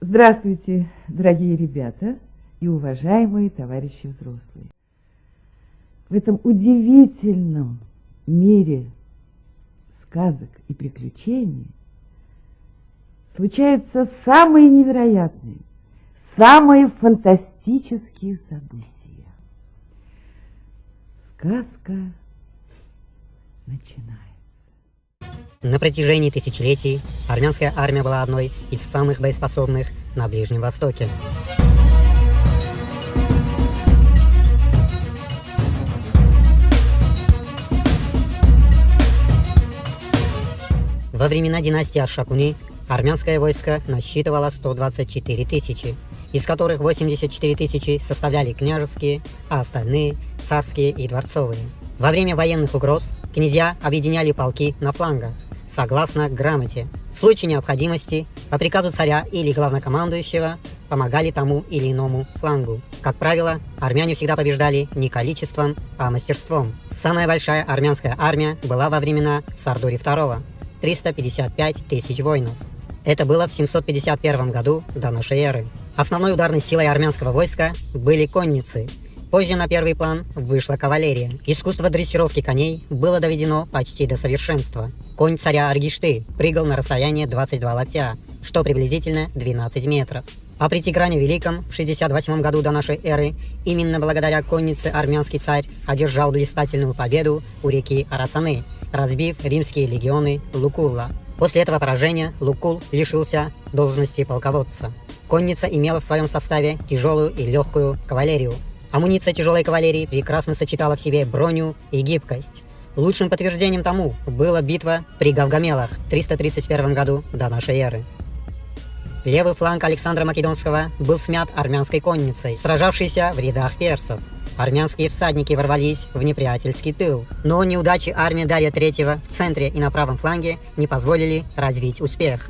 Здравствуйте, дорогие ребята и уважаемые товарищи взрослые. В этом удивительном мире сказок и приключений случаются самые невероятные, самые фантастические события. Сказка начинается. На протяжении тысячелетий армянская армия была одной из самых боеспособных на Ближнем Востоке. Во времена династии Ашакуни армянское войско насчитывало 124 тысячи, из которых 84 тысячи составляли княжеские, а остальные – царские и дворцовые. Во время военных угроз князья объединяли полки на флангах, согласно грамоте. В случае необходимости, по приказу царя или главнокомандующего, помогали тому или иному флангу. Как правило, армяне всегда побеждали не количеством, а мастерством. Самая большая армянская армия была во времена Сардури II – 355 тысяч воинов. Это было в 751 году до нашей эры. Основной ударной силой армянского войска были конницы – Позже на первый план вышла кавалерия. Искусство дрессировки коней было доведено почти до совершенства. Конь царя Аргишты прыгал на расстояние 22 локтя, что приблизительно 12 метров. А при Тигране Великом в 68 году до нашей эры именно благодаря коннице армянский царь одержал блистательную победу у реки Арацаны, разбив римские легионы Лукула. После этого поражения Лукул лишился должности полководца. Конница имела в своем составе тяжелую и легкую кавалерию, Амуниция тяжелой кавалерии прекрасно сочетала в себе броню и гибкость. Лучшим подтверждением тому была битва при Гавгамелах в 331 году до нашей эры. Левый фланг Александра Македонского был смят армянской конницей, сражавшейся в рядах персов. Армянские всадники ворвались в неприятельский тыл, но неудачи армии Дария III в центре и на правом фланге не позволили развить успех.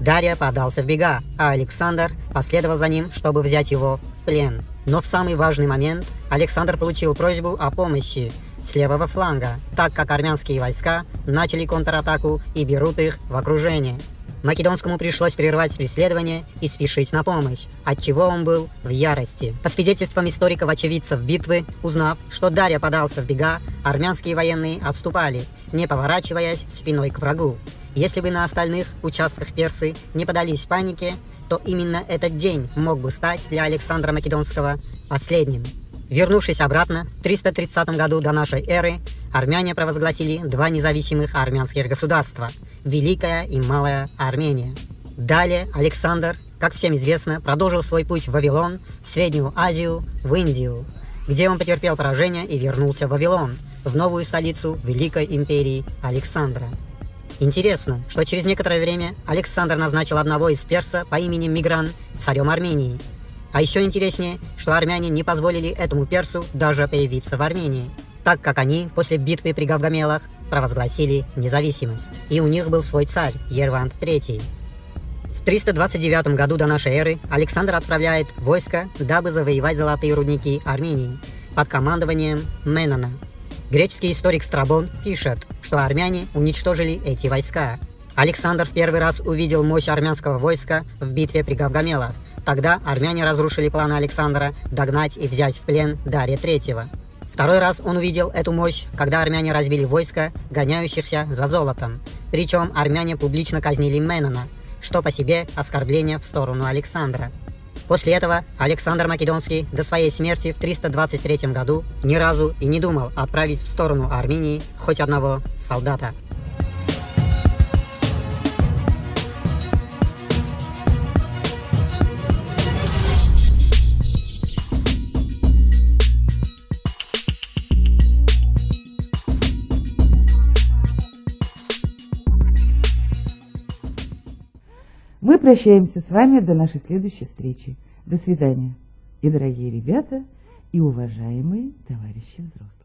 Дарья подался в бега, а Александр последовал за ним, чтобы взять его в плен. Но в самый важный момент Александр получил просьбу о помощи с левого фланга, так как армянские войска начали контратаку и берут их в окружение. Македонскому пришлось прервать преследование и спешить на помощь, от чего он был в ярости. По свидетельствам историков-очевидцев битвы, узнав, что Дарья подался в бега, армянские военные отступали, не поворачиваясь спиной к врагу. Если бы на остальных участках персы не подались панике, то именно этот день мог бы стать для Александра Македонского последним. Вернувшись обратно, в 330 году до нашей эры, армяне провозгласили два независимых армянских государства – Великая и Малая Армения. Далее Александр, как всем известно, продолжил свой путь в Вавилон, в Среднюю Азию, в Индию, где он потерпел поражение и вернулся в Вавилон, в новую столицу Великой империи Александра. Интересно, что через некоторое время Александр назначил одного из перса по имени Мигран царем Армении. А еще интереснее, что армяне не позволили этому персу даже появиться в Армении, так как они после битвы при Гавгамелах провозгласили независимость. И у них был свой царь, Ервант III. В 329 году до нашей эры Александр отправляет войско, дабы завоевать золотые рудники Армении под командованием Менона. Греческий историк Страбон пишет, что армяне уничтожили эти войска. Александр в первый раз увидел мощь армянского войска в битве при Гавгамелах. Тогда армяне разрушили планы Александра догнать и взять в плен Дария III. Второй раз он увидел эту мощь, когда армяне разбили войско, гоняющихся за золотом. Причем армяне публично казнили Менона, что по себе оскорбление в сторону Александра. После этого Александр Македонский до своей смерти в 323 году ни разу и не думал отправить в сторону Армении хоть одного солдата. Мы прощаемся с вами до нашей следующей встречи. До свидания. И, дорогие ребята, и уважаемые товарищи взрослые.